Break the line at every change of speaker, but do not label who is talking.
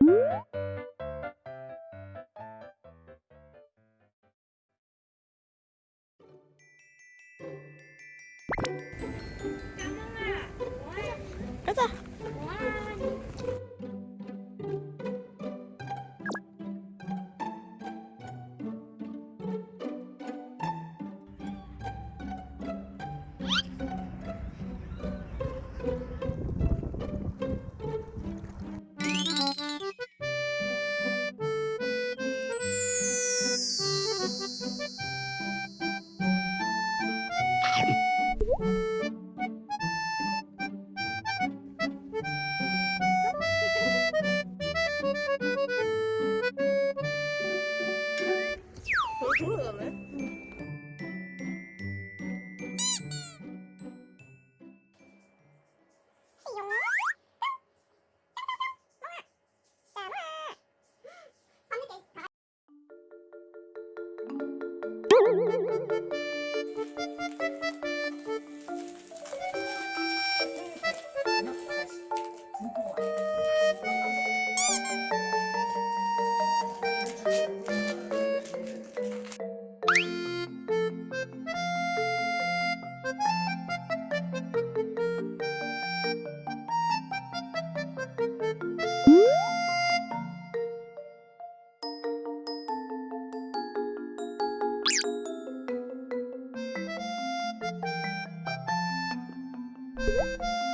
Woo! 小妈妈，我爱。儿子。除了我们 Música